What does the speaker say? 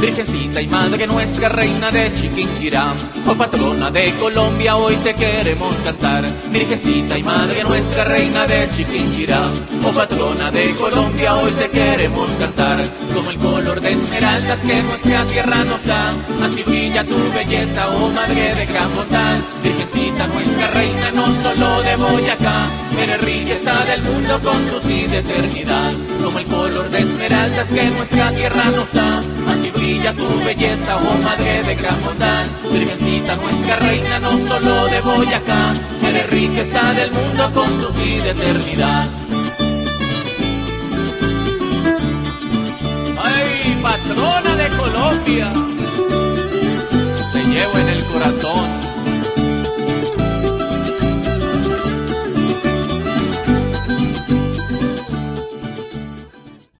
Virgencita y Madre nuestra, reina de Chiquinquirá, oh patrona de Colombia, hoy te queremos cantar. Virgencita y Madre nuestra, reina de Chiquinquirá, oh patrona de Colombia, hoy te queremos cantar. Como el color de esmeraldas que nuestra tierra nos da, así brilla tu belleza, oh Madre de gran. Virgencita nuestra reina, no solo de Boyacá, eres riqueza del mundo con tu sí de eternidad. Como el color de esmeraldas que nuestra tierra nos da, brilla tu belleza, oh Madre de gran bondad. Virgencita nuestra reina, no solo de Boyacá, eres riqueza del mundo con tu sí de eternidad. ¡Ay, patrona de Colombia! Te llevo en el corazón